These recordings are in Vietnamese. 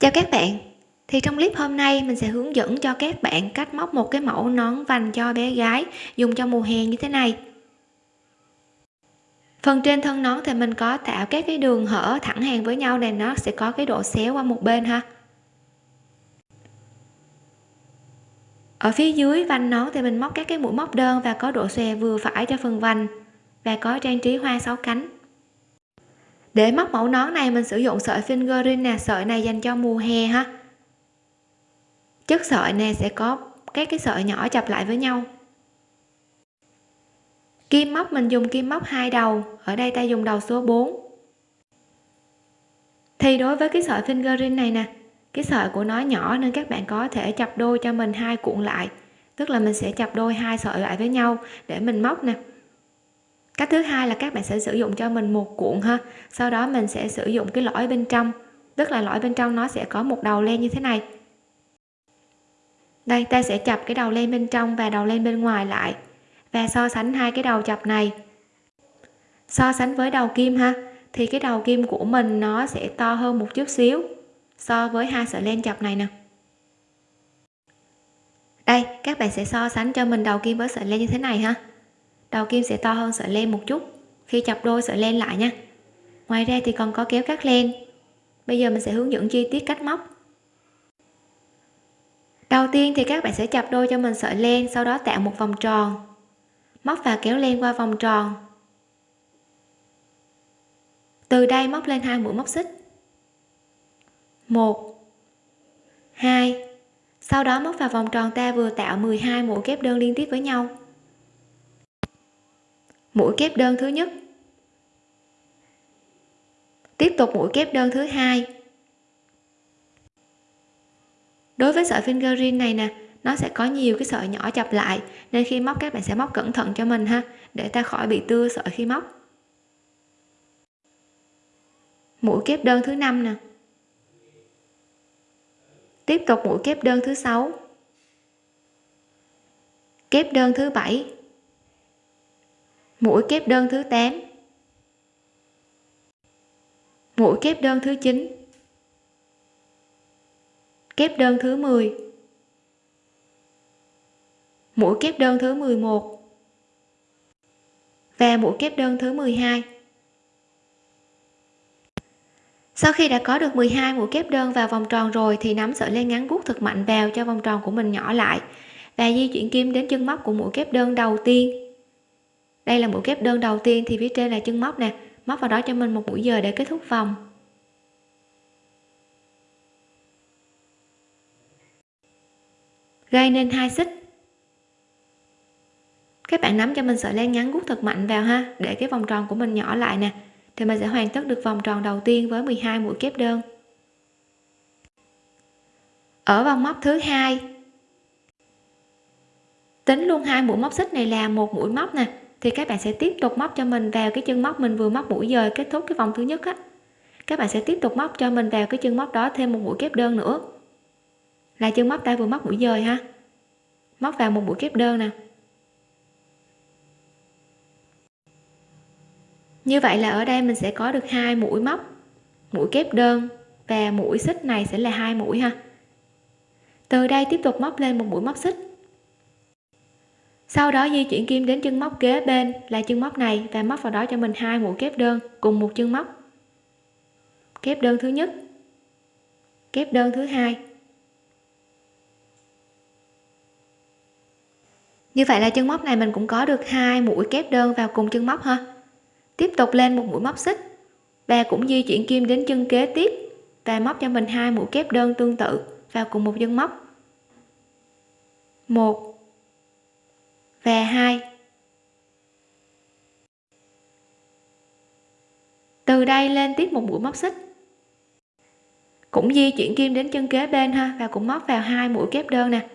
chào các bạn. Thì trong clip hôm nay, mình sẽ hướng dẫn cho các bạn cách móc một cái mẫu nón vành cho bé gái dùng cho mùa hè như thế này. Phần trên thân nón thì mình có tạo các cái đường hở thẳng hàng với nhau này, nó sẽ có cái độ xéo qua một bên ha. Ở phía dưới vành nón thì mình móc các cái mũi móc đơn và có độ xòe vừa phải cho phần vành và có trang trí hoa sáu cánh để móc mẫu nón này, mình sử dụng sợi fingering nè. Sợi này dành cho mùa hè ha. Chất sợi này sẽ có các cái sợi nhỏ chập lại với nhau. Kim móc, mình dùng kim móc hai đầu. Ở đây ta dùng đầu số 4 thì đối với cái sợi fingering này nè, cái sợi của nó nhỏ nên các bạn có thể chập đôi cho mình hai cuộn lại. Tức là mình sẽ chập đôi hai sợi lại với nhau để mình móc nè cách thứ hai là các bạn sẽ sử dụng cho mình một cuộn ha. Sau đó mình sẽ sử dụng cái lõi bên trong. Tức là lõi bên trong nó sẽ có một đầu len như thế này. Đây, ta sẽ chập cái đầu len bên trong và đầu len bên ngoài lại và so sánh hai cái đầu chập này. So sánh với đầu kim ha, thì cái đầu kim của mình nó sẽ to hơn một chút xíu so với hai sợi len chập này nè. Đây, các bạn sẽ so sánh cho mình đầu kim với sợi len như thế này ha đầu kim sẽ to hơn sợi len một chút. Khi chập đôi sợi len lại nha. Ngoài ra thì còn có kéo cắt len. Bây giờ mình sẽ hướng dẫn chi tiết cách móc. Đầu tiên thì các bạn sẽ chập đôi cho mình sợi len, sau đó tạo một vòng tròn. Móc và kéo len qua vòng tròn. Từ đây móc lên hai mũi móc xích. Một, hai. Sau đó móc vào vòng tròn ta vừa tạo 12 mũi kép đơn liên tiếp với nhau mũi kép đơn thứ nhất. Tiếp tục mũi kép đơn thứ hai. Đối với sợi fingering này nè, nó sẽ có nhiều cái sợi nhỏ chập lại, nên khi móc các bạn sẽ móc cẩn thận cho mình ha, để ta khỏi bị tưa sợi khi móc. Mũi kép đơn thứ năm nè. Tiếp tục mũi kép đơn thứ sáu. Kép đơn thứ bảy mũi kép đơn thứ 8 mũi kép đơn thứ 9 kép đơn thứ 10 mũi kép đơn thứ 11 và mũi kép đơn thứ 12 sau khi đã có được 12 mũi kép đơn vào vòng tròn rồi thì nắm sợi len ngắn bút thật mạnh vào cho vòng tròn của mình nhỏ lại và di chuyển kim đến chân móc của mũi kép đơn đầu tiên đây là mũi kép đơn đầu tiên thì phía trên là chân móc nè. Móc vào đó cho mình một mũi dời để kết thúc vòng. Gây nên hai xích. Các bạn nắm cho mình sợi len ngắn gút thật mạnh vào ha, để cái vòng tròn của mình nhỏ lại nè. Thì mình sẽ hoàn tất được vòng tròn đầu tiên với 12 mũi kép đơn. Ở vòng móc thứ hai. Tính luôn hai mũi móc xích này là một mũi móc nè thì các bạn sẽ tiếp tục móc cho mình vào cái chân móc mình vừa móc mũi dời kết thúc cái vòng thứ nhất á. Các bạn sẽ tiếp tục móc cho mình vào cái chân móc đó thêm một mũi kép đơn nữa. Là chân móc ta vừa móc mũi dời ha. Móc vào một mũi kép đơn nè. Như vậy là ở đây mình sẽ có được hai mũi móc, mũi kép đơn và mũi xích này sẽ là hai mũi ha. Từ đây tiếp tục móc lên một mũi móc xích sau đó di chuyển kim đến chân móc kế bên là chân móc này và móc vào đó cho mình hai mũi kép đơn cùng một chân móc. Kép đơn thứ nhất, kép đơn thứ hai. Như vậy là chân móc này mình cũng có được hai mũi kép đơn vào cùng chân móc ha. Tiếp tục lên một mũi móc xích. Và cũng di chuyển kim đến chân kế tiếp và móc cho mình hai mũi kép đơn tương tự vào cùng một chân móc. Một về hai. Từ đây lên tiếp một mũi móc xích. Cũng di chuyển kim đến chân kế bên ha, và cũng móc vào hai mũi kép đơn nè.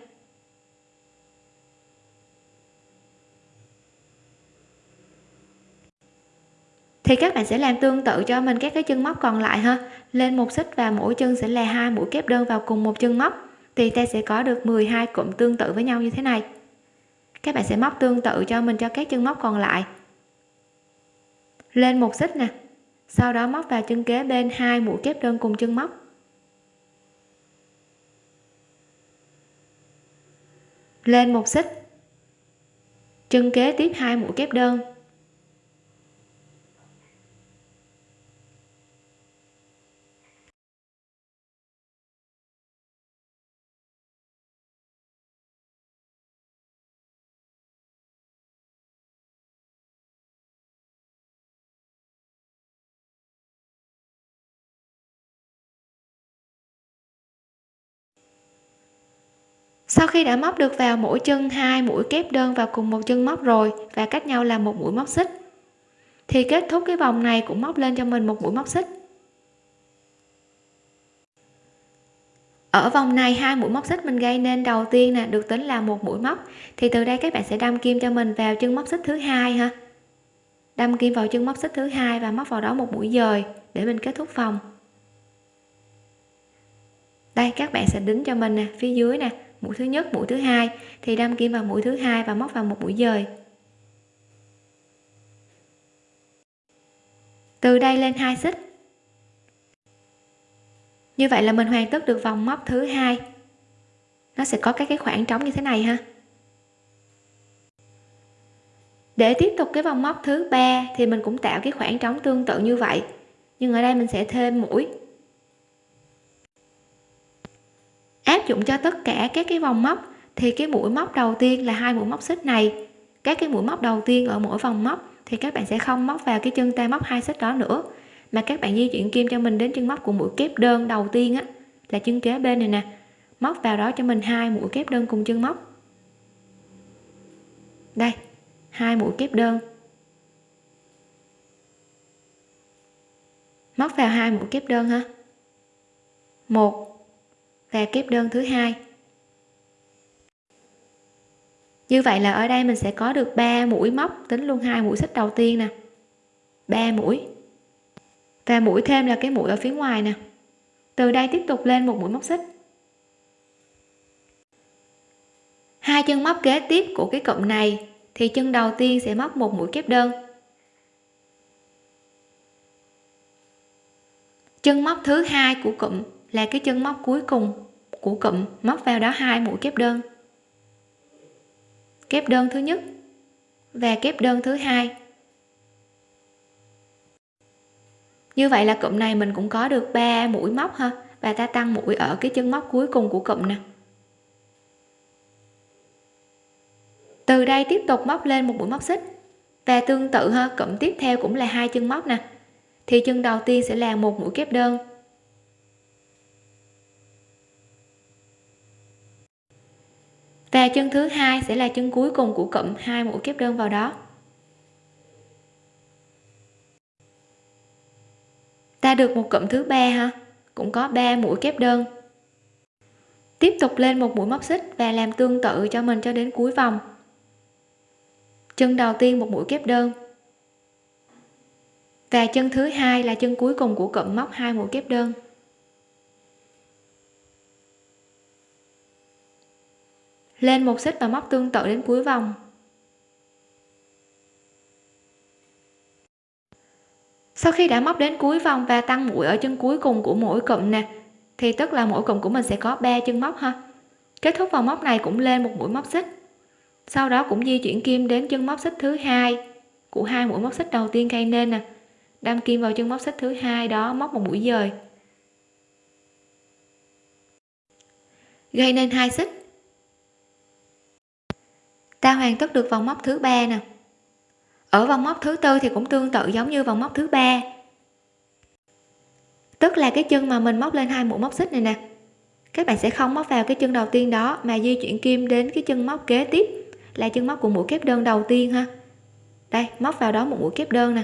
Thì các bạn sẽ làm tương tự cho mình các cái chân móc còn lại ha. Lên một xích và mỗi chân sẽ là hai mũi kép đơn vào cùng một chân móc. Thì ta sẽ có được 12 cụm tương tự với nhau như thế này các bạn sẽ móc tương tự cho mình cho các chân móc còn lại. Lên một xích nè. Sau đó móc vào chân kế bên hai mũi kép đơn cùng chân móc. Lên một xích. Chân kế tiếp hai mũi kép đơn. Sau khi đã móc được vào mỗi chân hai mũi kép đơn vào cùng một chân móc rồi và cách nhau là một mũi móc xích, thì kết thúc cái vòng này cũng móc lên cho mình một mũi móc xích. Ở vòng này, hai mũi móc xích mình gây nên đầu tiên nè, được tính là một mũi móc, thì từ đây các bạn sẽ đâm kim cho mình vào chân móc xích thứ hai ha. Đâm kim vào chân móc xích thứ hai và móc vào đó một mũi dời để mình kết thúc vòng. Đây, các bạn sẽ đính cho mình nè, phía dưới nè mũi thứ nhất, mũi thứ hai. Thì đâm kim vào mũi thứ hai và móc vào một mũi dời. Từ đây lên hai xích. Như vậy là mình hoàn tất được vòng móc thứ hai. Nó sẽ có các cái khoảng trống như thế này ha. Để tiếp tục cái vòng móc thứ ba thì mình cũng tạo cái khoảng trống tương tự như vậy. Nhưng ở đây mình sẽ thêm mũi. Áp dụng cho tất cả các cái vòng móc, thì cái mũi móc đầu tiên là hai mũi móc xích này. Các cái mũi móc đầu tiên ở mỗi vòng móc thì các bạn sẽ không móc vào cái chân tay móc hai xích đó nữa, mà các bạn di chuyển kim cho mình đến chân móc của mũi kép đơn đầu tiên á, là chân kế bên này nè. Móc vào đó cho mình hai mũi kép đơn cùng chân móc. Đây, hai mũi kép đơn. Móc vào hai mũi kép đơn ha. Một và kép đơn thứ hai. Như vậy là ở đây mình sẽ có được 3 mũi móc, tính luôn hai mũi xích đầu tiên nè. 3 mũi. Và mũi thêm là cái mũi ở phía ngoài nè. Từ đây tiếp tục lên một mũi móc xích. Hai chân móc kế tiếp của cái cụm này thì chân đầu tiên sẽ móc một mũi kép đơn. Chân móc thứ hai của cụm là cái chân móc cuối cùng của cụm, móc vào đó hai mũi kép đơn. Kép đơn thứ nhất và kép đơn thứ hai. Như vậy là cụm này mình cũng có được 3 mũi móc ha. Và ta tăng mũi ở cái chân móc cuối cùng của cụm nè. Từ đây tiếp tục móc lên một mũi móc xích. Và tương tự ha, cụm tiếp theo cũng là hai chân móc nè. Thì chân đầu tiên sẽ là một mũi kép đơn. Và chân thứ hai sẽ là chân cuối cùng của cụm hai mũi kép đơn vào đó. Ta được một cụm thứ ba ha? Cũng có 3 mũi kép đơn. Tiếp tục lên một mũi móc xích và làm tương tự cho mình cho đến cuối vòng. Chân đầu tiên một mũi kép đơn. Và chân thứ hai là chân cuối cùng của cụm móc hai mũi kép đơn. Lên một xích và móc tương tự đến cuối vòng. Sau khi đã móc đến cuối vòng và tăng mũi ở chân cuối cùng của mỗi cụm nè, thì tức là mỗi cụm của mình sẽ có 3 chân móc ha. Kết thúc vòng móc này cũng lên một mũi móc xích. Sau đó cũng di chuyển kim đến chân móc xích thứ hai của hai mũi móc xích đầu tiên gây nên nè. Đâm kim vào chân móc xích thứ hai đó, móc một mũi dời. Gây nên hai xích ta hoàn tất được vòng móc thứ ba nè. Ở vòng móc thứ tư thì cũng tương tự giống như vòng móc thứ ba. Tức là cái chân mà mình móc lên hai mũi móc xích này nè, các bạn sẽ không móc vào cái chân đầu tiên đó mà di chuyển kim đến cái chân móc kế tiếp, là chân móc của mũi kép đơn đầu tiên ha. Đây, móc vào đó một mũi kép đơn nè.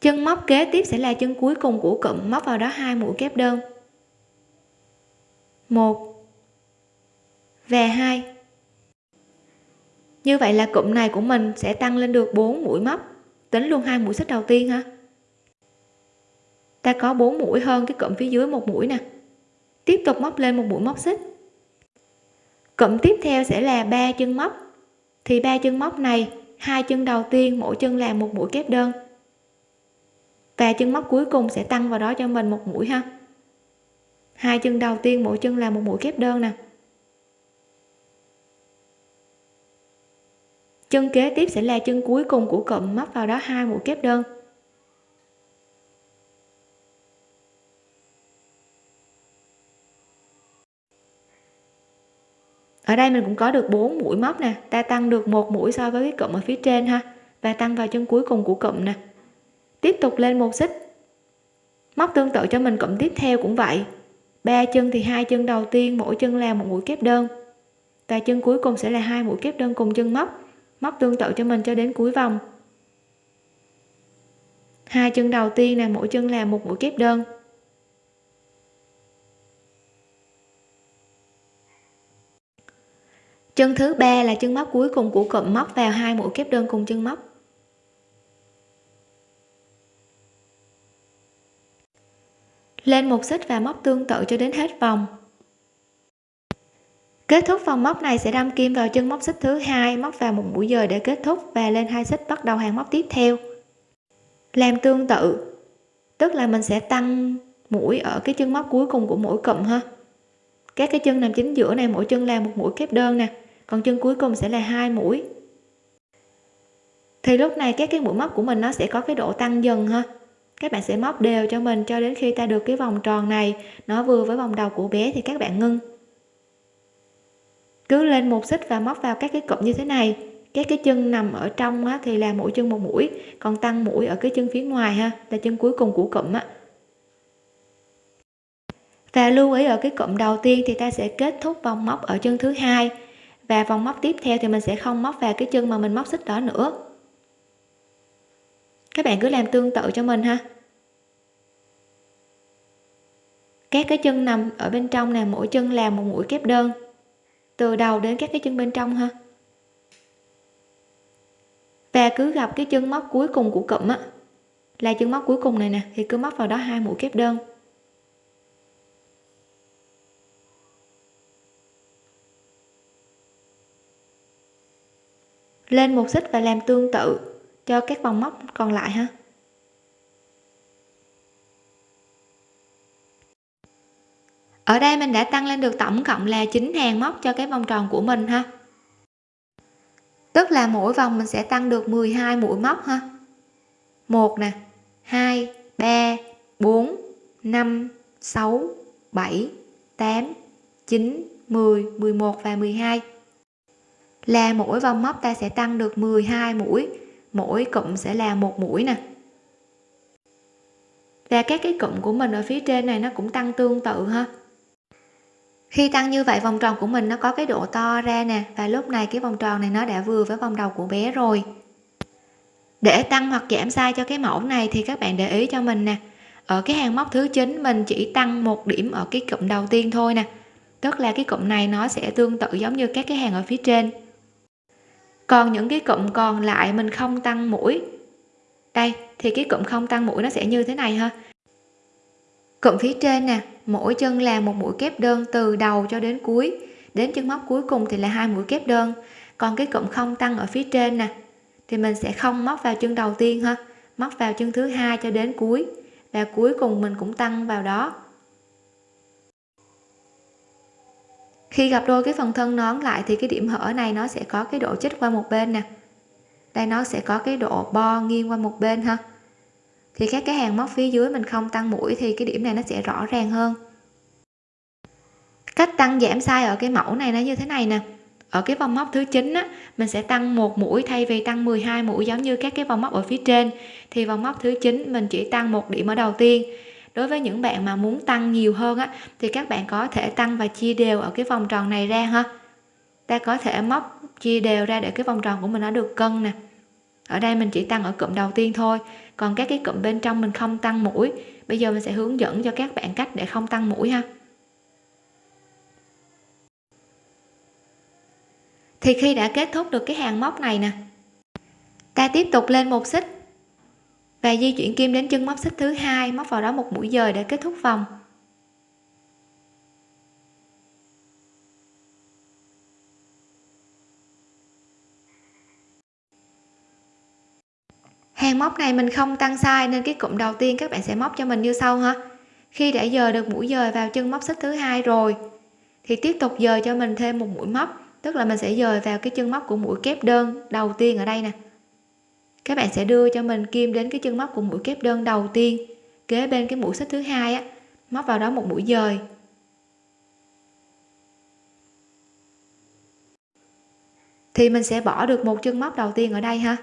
Chân móc kế tiếp sẽ là chân cuối cùng của cụm, móc vào đó hai mũi kép đơn một. Và hai. Như vậy là cụm này của mình sẽ tăng lên được 4 mũi móc. Tính luôn hai mũi xích đầu tiên ha ta có 4 mũi hơn cái cụm phía dưới một mũi nè. Tiếp tục móc lên một mũi móc xích. Cụm tiếp theo sẽ là ba chân móc. Thì ba chân móc này, hai chân đầu tiên mỗi chân là một mũi kép đơn. Và chân móc cuối cùng sẽ tăng vào đó cho mình một mũi ha hai chân đầu tiên, mỗi chân là một mũi kép đơn nè. Chân kế tiếp sẽ là chân cuối cùng của cụm móc vào đó hai mũi kép đơn. Ở đây mình cũng có được 4 mũi móc nè, ta tăng được một mũi so với cái cụm ở phía trên ha, và tăng vào chân cuối cùng của cụm nè. Tiếp tục lên một xích. Móc tương tự cho mình, cụm tiếp theo cũng vậy ba chân thì hai chân đầu tiên, mỗi chân là một mũi kép đơn. Và chân cuối cùng sẽ là hai mũi kép đơn cùng chân móc. Móc tương tự cho mình cho đến cuối vòng. Hai chân đầu tiên là mỗi chân là một mũi kép đơn. Chân thứ ba là chân móc cuối cùng của cụm móc vào hai mũi kép đơn cùng chân móc. Lên một xích và móc tương tự cho đến hết vòng. Kết thúc vòng móc này sẽ đâm kim vào chân móc xích thứ hai, móc vào một mũi dời để kết thúc và lên hai xích bắt đầu hàng móc tiếp theo. Làm tương tự, tức là mình sẽ tăng mũi ở cái chân móc cuối cùng của mỗi cụm ha. Các cái chân nằm chính giữa này, mỗi chân là một mũi kép đơn nè, còn chân cuối cùng sẽ là hai mũi. Thì lúc này các cái mũi móc của mình nó sẽ có cái độ tăng dần ha các bạn sẽ móc đều cho mình cho đến khi ta được cái vòng tròn này. Nó vừa với vòng đầu của bé thì các bạn ngưng. Cứ lên một xích và móc vào các cái cụm như thế này. Các cái chân nằm ở trong á, thì là mỗi chân một mũi còn tăng mũi ở cái chân phía ngoài ha là chân cuối cùng của cụm á. Và lưu ý ở cái cụm đầu tiên thì ta sẽ kết thúc vòng móc ở chân thứ hai. Và vòng móc tiếp theo thì mình sẽ không móc vào cái chân mà mình móc xích đó nữa. Các bạn cứ làm tương tự cho mình ha. Các cái chân nằm ở bên trong là mỗi chân làm một mũi kép đơn. Từ đầu đến các cái chân bên trong ha. Và cứ gặp cái chân móc cuối cùng của cụm á, là chân móc cuối cùng này nè, thì cứ móc vào đó hai mũi kép đơn. Lên một xích và làm tương tự cho các vòng móc còn lại ha. Ở đây mình đã tăng lên được tổng cộng là 9 hàng móc cho cái vòng tròn của mình ha. Tức là mỗi vòng mình sẽ tăng được 12 mũi móc ha. 1 nè 2 3 4 5 6 7 8 9 10 11 và 12 là mỗi vòng móc ta sẽ tăng được 12 mũi, mỗi cụm sẽ là một mũi nè. Và các cái cụm của mình ở phía trên này nó cũng tăng tương tự ha khi tăng như vậy, vòng tròn của mình nó có cái độ to ra nè, và lúc này cái vòng tròn này nó đã vừa với vòng đầu của bé rồi. Để tăng hoặc giảm size cho cái mẫu này thì các bạn để ý cho mình nè. Ở cái hàng móc thứ 9 mình chỉ tăng một điểm ở cái cụm đầu tiên thôi nè. Tức là cái cụm này nó sẽ tương tự giống như các cái hàng ở phía trên. Còn những cái cụm còn lại mình không tăng mũi. Đây, thì cái cụm không tăng mũi nó sẽ như thế này ha. Cụm phía trên nè mỗi chân là một mũi kép đơn từ đầu cho đến cuối. Đến chân móc cuối cùng thì là hai mũi kép đơn. Còn cái cụm không tăng ở phía trên nè, thì mình sẽ không móc vào chân đầu tiên ha, móc vào chân thứ hai cho đến cuối. Và cuối cùng mình cũng tăng vào đó. Khi gặp đôi cái phần thân nón lại thì cái điểm hở này nó sẽ có cái độ chích qua một bên nè. Đây nó sẽ có cái độ bo nghiêng qua một bên ha thì các cái hàng móc phía dưới mình không tăng mũi thì cái điểm này nó sẽ rõ ràng hơn. Cách tăng giảm size ở cái mẫu này nó như thế này nè. Ở cái vòng móc thứ 9 á, mình sẽ tăng một mũi thay vì tăng 12 mũi giống như các cái vòng móc ở phía trên. Thì vòng móc thứ 9 mình chỉ tăng một điểm ở đầu tiên. Đối với những bạn mà muốn tăng nhiều hơn á, thì các bạn có thể tăng và chia đều ở cái vòng tròn này ra ha. Ta có thể móc chia đều ra để cái vòng tròn của mình nó được cân nè ở đây mình chỉ tăng ở cụm đầu tiên thôi, còn các cái cụm bên trong mình không tăng mũi. Bây giờ mình sẽ hướng dẫn cho các bạn cách để không tăng mũi ha. Thì khi đã kết thúc được cái hàng móc này nè, ta tiếp tục lên một xích và di chuyển kim đến chân móc xích thứ hai, móc vào đó một mũi dời để kết thúc vòng. Hàng móc này mình không tăng size nên cái cụm đầu tiên các bạn sẽ móc cho mình như sau ha. Khi đã dời được mũi dời vào chân móc xích thứ hai rồi, thì tiếp tục dời cho mình thêm một mũi móc, tức là mình sẽ dời vào cái chân móc của mũi kép đơn đầu tiên ở đây nè. Các bạn sẽ đưa cho mình kim đến cái chân móc của mũi kép đơn đầu tiên, kế bên cái mũi xích thứ hai á, móc vào đó một mũi dời. Thì mình sẽ bỏ được một chân móc đầu tiên ở đây ha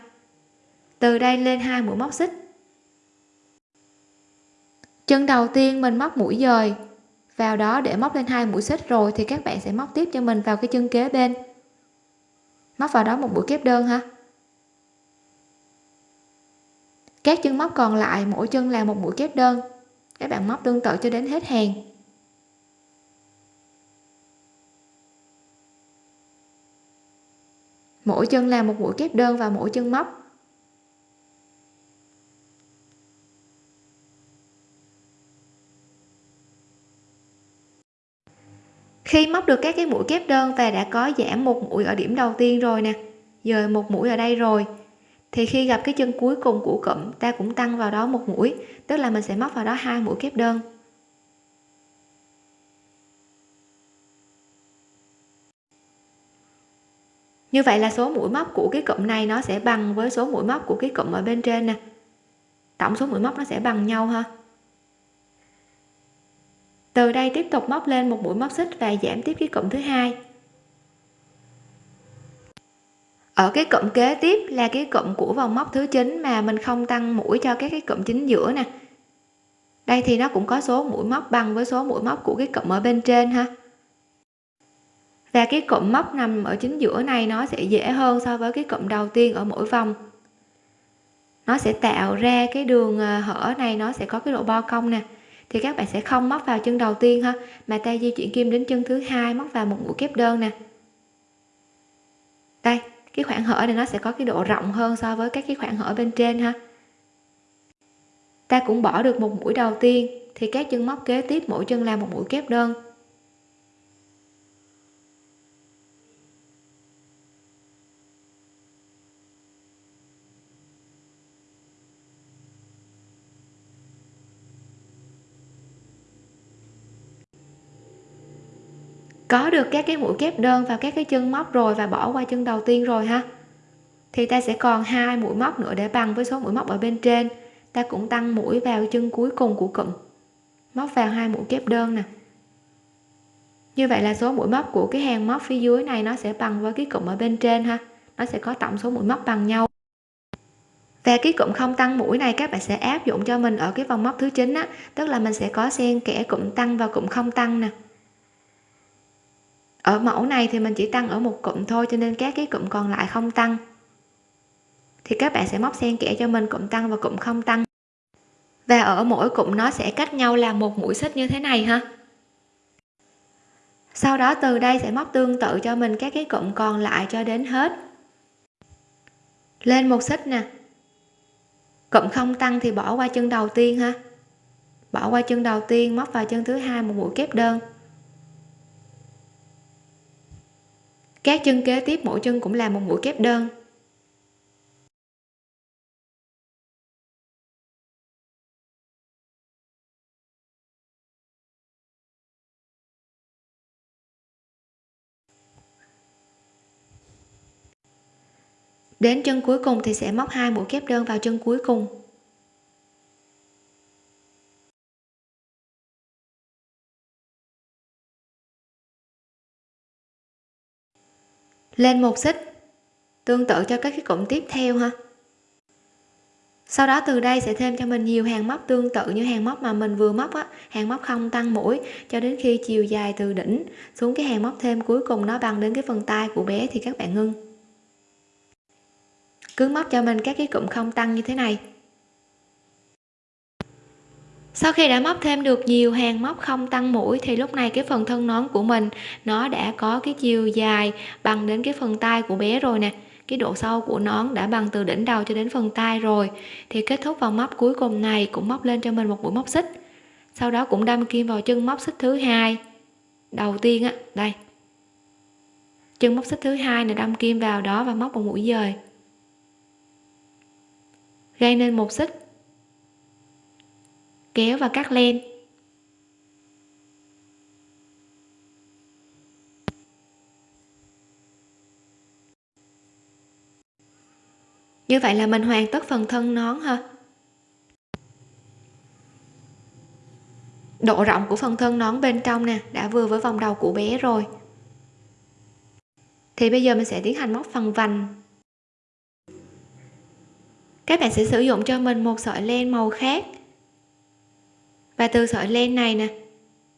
từ đây lên hai mũi móc xích. Chân đầu tiên mình móc mũi dời. Vào đó để móc lên hai mũi xích rồi thì các bạn sẽ móc tiếp cho mình vào cái chân kế bên. Móc vào đó một mũi kép đơn ha. Các chân móc còn lại, mỗi chân là một mũi kép đơn. Các bạn móc tương tự cho đến hết hàng. Mỗi chân là một mũi kép đơn và mỗi chân móc. Khi móc được các cái mũi kép đơn và đã có giảm một mũi ở điểm đầu tiên rồi nè, dời một mũi ở đây rồi, thì khi gặp cái chân cuối cùng của cụm, ta cũng tăng vào đó một mũi, tức là mình sẽ móc vào đó hai mũi kép đơn. Như vậy là số mũi móc của cái cụm này nó sẽ bằng với số mũi móc của cái cụm ở bên trên nè. Tổng số mũi móc nó sẽ bằng nhau ha từ đây tiếp tục móc lên một mũi móc xích và giảm tiếp cái cụm thứ hai. Ở cái cụm kế tiếp là cái cụm của vòng móc thứ 9 mà mình không tăng mũi cho các cái cụm chính giữa nè. Đây thì nó cũng có số mũi móc bằng với số mũi móc của cái cụm ở bên trên ha. Và cái cụm móc nằm ở chính giữa này nó sẽ dễ hơn so với cái cụm đầu tiên ở mỗi vòng. Nó sẽ tạo ra cái đường ờ, hở này nó sẽ có cái độ bo cong nè thì các bạn sẽ không móc vào chân đầu tiên ha. Mà ta di chuyển kim đến chân thứ hai, móc vào một mũi kép đơn nè. Đây, cái khoảng hở này nó sẽ có cái độ rộng hơn so với các cái khoảng hở bên trên ha. Ta cũng bỏ được một mũi đầu tiên, thì các chân móc kế tiếp mỗi chân là một mũi kép đơn. Có được các cái mũi kép đơn vào các cái chân móc rồi và bỏ qua chân đầu tiên rồi ha? Thì ta sẽ còn hai mũi móc nữa để bằng với số mũi móc ở bên trên. Ta cũng tăng mũi vào chân cuối cùng của cụm. Móc vào hai mũi kép đơn nè. Như vậy là số mũi móc của cái hàng móc phía dưới này nó sẽ bằng với cái cụm ở bên trên ha? Nó sẽ có tổng số mũi móc bằng nhau. Và cái cụm không tăng mũi này các bạn sẽ áp dụng cho mình ở cái vòng móc thứ chín á, tức là mình sẽ có xen kẽ cụm tăng và cụm không tăng nè ở mẫu này thì mình chỉ tăng ở một cụm thôi, cho nên các cái cụm còn lại không tăng. Thì các bạn sẽ móc xen kẽ cho mình cụm tăng và cụm không tăng. Và ở mỗi cụm nó sẽ cách nhau là một mũi xích như thế này ha. Sau đó từ đây sẽ móc tương tự cho mình các cái cụm còn lại cho đến hết. Lên một xích nè. Cụm không tăng thì bỏ qua chân đầu tiên ha. Bỏ qua chân đầu tiên, móc vào chân thứ hai, một mũi kép đơn. Các chân kế tiếp, mỗi chân cũng là một mũi kép đơn. Đến chân cuối cùng thì sẽ móc hai mũi kép đơn vào chân cuối cùng. Lên một xích. Tương tự cho các cái cụm tiếp theo ha. Sau đó từ đây sẽ thêm cho mình nhiều hàng móc tương tự như hàng móc mà mình vừa móc á. Hàng móc không tăng mũi, cho đến khi chiều dài từ đỉnh xuống cái hàng móc thêm cuối cùng nó bằng đến cái phần tay của bé thì các bạn ngưng. Cứ móc cho mình các cái cụm không tăng như thế này sau khi đã móc thêm được nhiều hàng móc không tăng mũi thì lúc này cái phần thân nón của mình, nó đã có cái chiều dài bằng đến cái phần tay của bé rồi nè. Cái độ sâu của nón đã bằng từ đỉnh đầu cho đến phần tay rồi. Thì kết thúc vòng móc cuối cùng này cũng móc lên cho mình một mũi móc xích. Sau đó cũng đâm kim vào chân móc xích thứ hai. Đầu tiên á, đây. Chân móc xích thứ hai này đâm kim vào đó và móc một mũi dời. Gây nên một xích kéo và cắt len như vậy là mình hoàn tất phần thân nón ha độ rộng của phần thân nón bên trong nè, đã vừa với vòng đầu của bé rồi. Thì bây giờ mình sẽ tiến hành móc phần vành. Các bạn sẽ sử dụng cho mình một sợi len màu khác và từ sợi len này nè,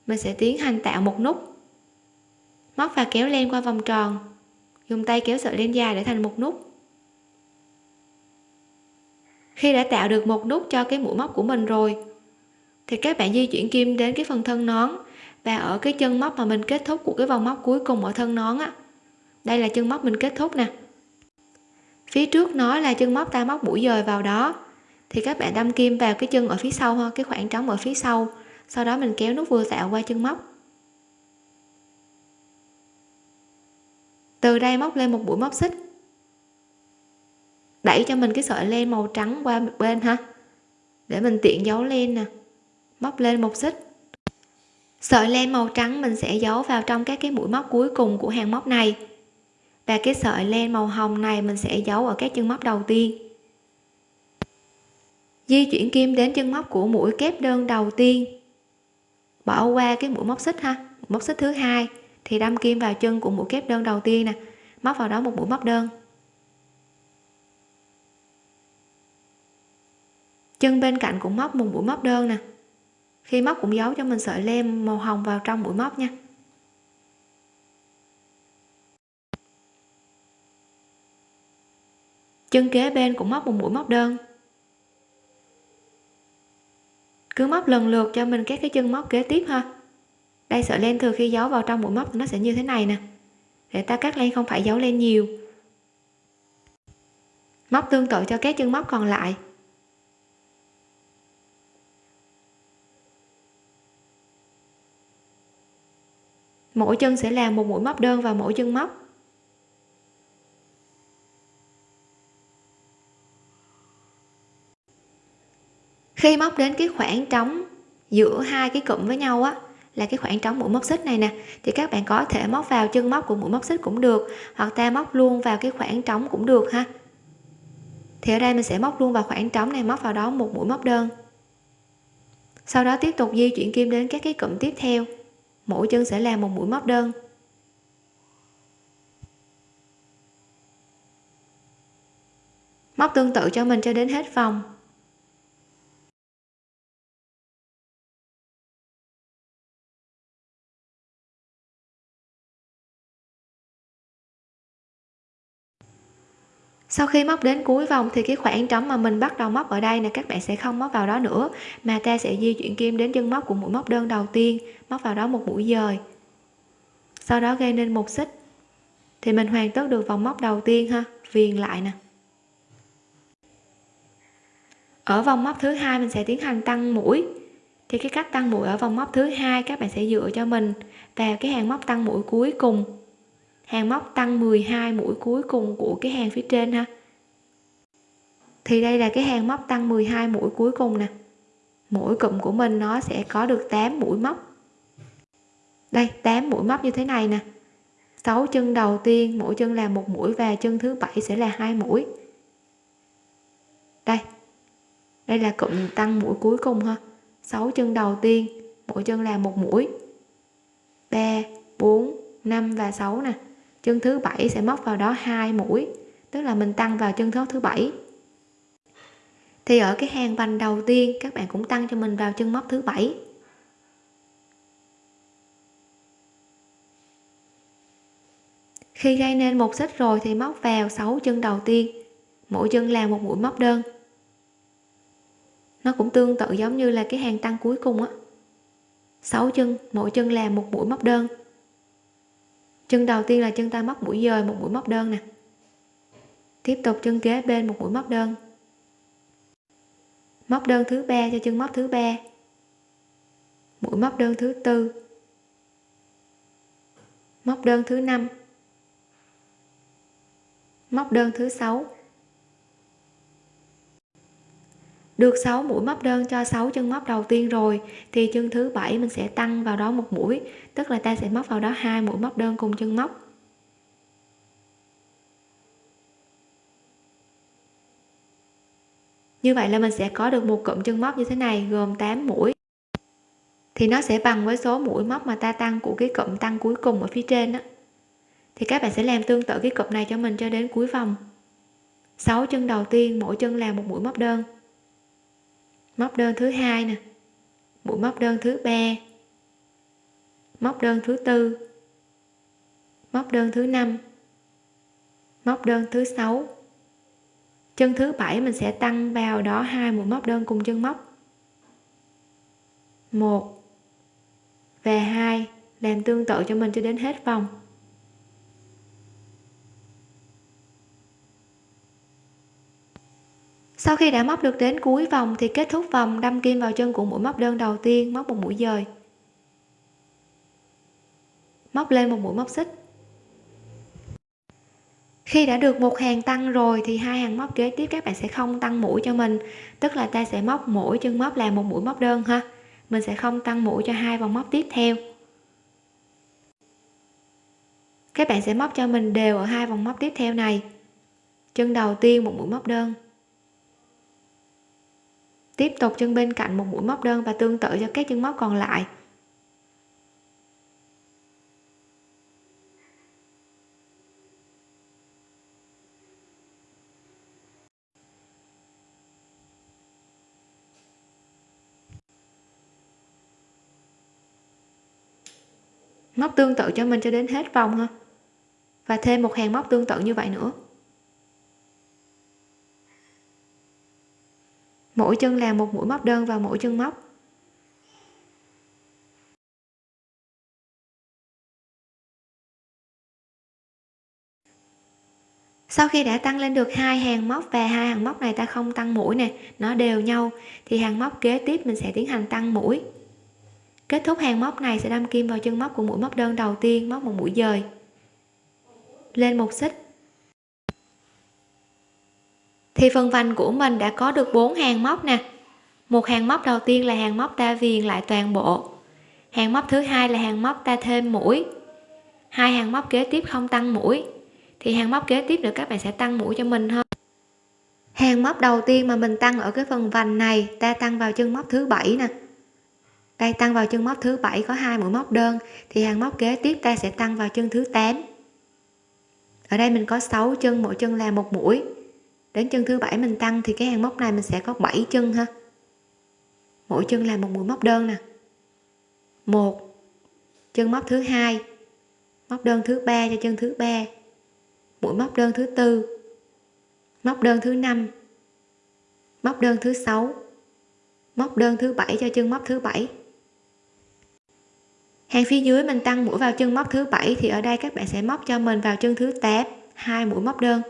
mình sẽ tiến hành tạo một nút. Móc và kéo len qua vòng tròn. Dùng tay kéo sợi len dài để thành một nút. Khi đã tạo được một nút cho cái mũi móc của mình rồi, thì các bạn di chuyển kim đến cái phần thân nón. Và ở cái chân móc mà mình kết thúc của cái vòng móc cuối cùng ở thân nón á, đây là chân móc mình kết thúc nè. Phía trước nó là chân móc ta móc mũi dời vào đó thì các bạn đâm kim vào cái chân ở phía sau ha, cái khoảng trống ở phía sau. Sau đó mình kéo nút vừa tạo qua chân móc. Từ đây móc lên một mũi móc xích. Đẩy cho mình cái sợi len màu trắng qua một bên ha. Để mình tiện giấu len nè. Móc lên một xích. Sợi len màu trắng mình sẽ giấu vào trong các cái mũi móc cuối cùng của hàng móc này. Và cái sợi len màu hồng này mình sẽ giấu ở các chân móc đầu tiên di chuyển kim đến chân móc của mũi kép đơn đầu tiên. Bỏ qua cái mũi móc xích ha móc xích thứ hai, thì đâm kim vào chân của mũi kép đơn đầu tiên nè, móc vào đó một mũi móc đơn. Chân bên cạnh cũng móc một mũi móc đơn nè. Khi móc cũng giấu cho mình sợi len màu hồng vào trong mũi móc nha. Chân kế bên cũng móc một mũi móc đơn cứ móc lần lượt cho mình các cái chân móc kế tiếp ha. Đây, sợi len thừa khi giấu vào trong mũi móc nó sẽ như thế này nè. Để ta cắt len không phải giấu len nhiều. Móc tương tự cho các chân móc còn lại. Mỗi chân sẽ làm một mũi móc đơn vào mỗi chân móc. Khi móc đến cái khoảng trống giữa hai cái cụm với nhau á, là cái khoảng trống mũi móc xích này nè, thì các bạn có thể móc vào chân móc của mũi móc xích cũng được, hoặc ta móc luôn vào cái khoảng trống cũng được ha. Thì ở đây mình sẽ móc luôn vào khoảng trống này, móc vào đó một mũi móc đơn. Sau đó tiếp tục di chuyển kim đến các cái cụm tiếp theo, mỗi chân sẽ làm một mũi móc đơn. Móc tương tự cho mình cho đến hết vòng. Sau khi móc đến cuối vòng thì cái khoảng trống mà mình bắt đầu móc ở đây nè, các bạn sẽ không móc vào đó nữa, mà ta sẽ di chuyển kim đến chân móc của mũi móc đơn đầu tiên, móc vào đó một mũi dời. Sau đó gây nên một xích, thì mình hoàn tất được vòng móc đầu tiên ha, viền lại nè. Ở vòng móc thứ hai mình sẽ tiến hành tăng mũi, thì cái cách tăng mũi ở vòng móc thứ hai các bạn sẽ dựa cho mình vào cái hàng móc tăng mũi cuối cùng hàng móc tăng 12 mũi cuối cùng của cái hàng phía trên ha. Thì đây là cái hàng móc tăng 12 mũi cuối cùng nè. Mỗi cụm của mình nó sẽ có được 8 mũi móc. Đây 8 mũi móc như thế này nè. 6 chân đầu tiên, mỗi chân là một mũi và chân thứ bảy sẽ là hai mũi. Đây đây là cụm tăng mũi cuối cùng ha. 6 chân đầu tiên, mỗi chân là một mũi. 3 4 5 và 6 nè chân thứ bảy sẽ móc vào đó hai mũi, tức là mình tăng vào chân thớt thứ bảy. Thì ở cái hàng vành đầu tiên, các bạn cũng tăng cho mình vào chân móc thứ bảy. Khi gây nên một xích rồi thì móc vào 6 chân đầu tiên, mỗi chân làm một mũi móc đơn. Nó cũng tương tự giống như là cái hàng tăng cuối cùng á. 6 chân, mỗi chân làm một mũi móc đơn chân đầu tiên là chân ta móc mũi dời, một mũi móc đơn nè. Tiếp tục chân kế bên, một mũi móc đơn. Móc đơn thứ ba cho chân móc thứ ba. Mũi móc đơn thứ tư. Móc đơn thứ năm. Móc đơn thứ sáu. Được 6 mũi móc đơn cho 6 chân móc đầu tiên rồi, thì chân thứ bảy mình sẽ tăng vào đó một mũi, tức là ta sẽ móc vào đó hai mũi móc đơn cùng chân móc. Như vậy là mình sẽ có được một cụm chân móc như thế này, gồm 8 mũi. Thì nó sẽ bằng với số mũi móc mà ta tăng của cái cụm tăng cuối cùng ở phía trên đó thì các bạn sẽ làm tương tự cái cụm này cho mình cho đến cuối vòng. 6 chân đầu tiên, mỗi chân là một mũi móc đơn móc đơn thứ hai nè. Mũi móc đơn thứ ba. Móc đơn thứ tư. Móc đơn thứ năm. Móc đơn thứ sáu. Chân thứ bảy mình sẽ tăng vào đó hai mũi móc đơn cùng chân móc. Một và hai làm tương tự cho mình cho đến hết vòng. Sau khi đã móc được đến cuối vòng thì kết thúc vòng, đâm kim vào chân của mũi móc đơn đầu tiên, móc một mũi dời. Móc lên một mũi móc xích. Khi đã được một hàng tăng rồi thì hai hàng móc kế tiếp các bạn sẽ không tăng mũi cho mình. Tức là ta sẽ móc mỗi chân móc là một mũi móc đơn ha. Mình sẽ không tăng mũi cho hai vòng móc tiếp theo. Các bạn sẽ móc cho mình đều ở hai vòng móc tiếp theo này. Chân đầu tiên một mũi móc đơn tiếp tục chân bên cạnh một mũi móc đơn và tương tự cho các chân móc còn lại. Móc tương tự cho mình cho đến hết vòng ha. Và thêm một hàng móc tương tự như vậy nữa. Mỗi chân làm một mũi móc đơn vào mỗi chân móc. Sau khi đã tăng lên được hai hàng móc và hai hàng móc này ta không tăng mũi nè, nó đều nhau, thì hàng móc kế tiếp mình sẽ tiến hành tăng mũi. Kết thúc hàng móc này sẽ đâm kim vào chân móc của mũi móc đơn đầu tiên, móc một mũi dời. Lên một xích thì phần vành của mình đã có được bốn hàng móc nè. Một hàng móc đầu tiên là hàng móc ta viền lại toàn bộ. Hàng móc thứ hai là hàng móc ta thêm mũi. Hai hàng móc kế tiếp không tăng mũi. Thì hàng móc kế tiếp nữa các bạn sẽ tăng mũi cho mình hơn. Hàng móc đầu tiên mà mình tăng ở cái phần vành này, ta tăng vào chân móc thứ bảy nè. Đây tăng vào chân móc thứ bảy có hai mũi móc đơn, thì hàng móc kế tiếp ta sẽ tăng vào chân thứ 8 ở đây mình có 6 chân, mỗi chân là một mũi đến chân thứ bảy mình tăng thì cái hàng móc này mình sẽ có 7 chân ha. Mỗi chân là một mũi móc đơn nè. Một, chân móc thứ hai, móc đơn thứ ba cho chân thứ ba. Mũi móc đơn thứ tư, móc đơn thứ năm, móc đơn thứ sáu, móc đơn thứ bảy cho chân móc thứ bảy. Hàng phía dưới mình tăng mũi vào chân móc thứ bảy thì ở đây các bạn sẽ móc cho mình vào chân thứ 8 hai mũi móc đơn.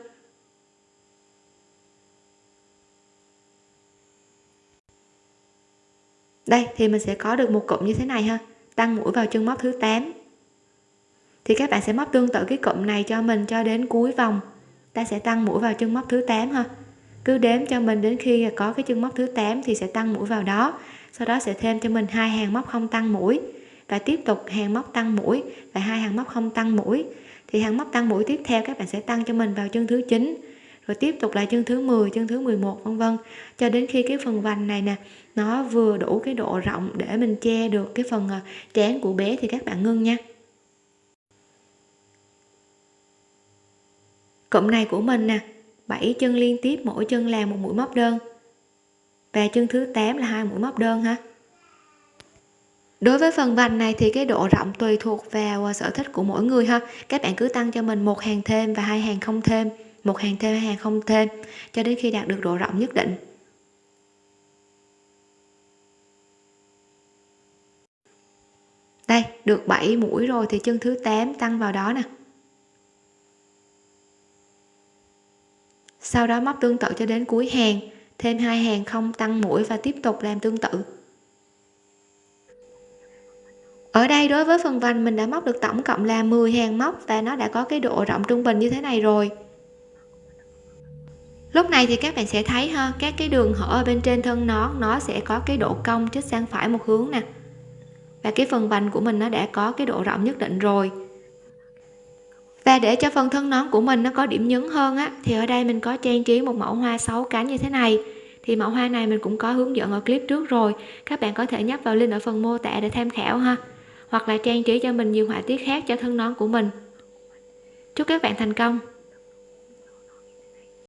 Đây, thì mình sẽ có được một cụm như thế này ha. Tăng mũi vào chân móc thứ 8 thì các bạn sẽ móc tương tự cái cụm này cho mình cho đến cuối vòng. Ta sẽ tăng mũi vào chân móc thứ 8 ha. Cứ đếm cho mình đến khi có cái chân móc thứ 8 thì sẽ tăng mũi vào đó. Sau đó sẽ thêm cho mình hai hàng móc không tăng mũi. Và tiếp tục hàng móc tăng mũi và hai hàng móc không tăng mũi. Thì hàng móc tăng mũi tiếp theo các bạn sẽ tăng cho mình vào chân thứ 9 rồi tiếp tục lại chân thứ 10 chân thứ 11 vân vân. Cho đến khi cái phần vành này nè nó vừa đủ cái độ rộng để mình che được cái phần à, trán của bé thì các bạn ngưng nha. Cụm này của mình nè 7 chân liên tiếp, mỗi chân làm một mũi móc đơn. Và chân thứ 8 là hai mũi móc đơn ha. Đối với phần vành này thì cái độ rộng tùy thuộc vào à, sở thích của mỗi người ha. Các bạn cứ tăng cho mình một hàng thêm và hai hàng không thêm, một hàng thêm, hai hàng không thêm, cho đến khi đạt được độ rộng nhất định. Đây, được 7 mũi rồi thì chân thứ 8 tăng vào đó nè. Sau đó móc tương tự cho đến cuối hàng, thêm hai hàng không tăng mũi và tiếp tục làm tương tự. Ở đây đối với phần vành mình đã móc được tổng cộng là 10 hàng móc và nó đã có cái độ rộng trung bình như thế này rồi. Lúc này thì các bạn sẽ thấy ha, các cái đường hở ở bên trên thân nón nó sẽ có cái độ cong chích sang phải một hướng nè và cái phần vành của mình nó đã có cái độ rộng nhất định rồi. Và để cho phần thân nón của mình nó có điểm nhấn hơn á, thì ở đây mình có trang trí một mẫu hoa sáu cánh như thế này. Thì mẫu hoa này mình cũng có hướng dẫn ở clip trước rồi. Các bạn có thể nhấp vào link ở phần mô tả để tham khảo ha. Hoặc là trang trí cho mình nhiều họa tiết khác cho thân nón của mình. Chúc các bạn thành công!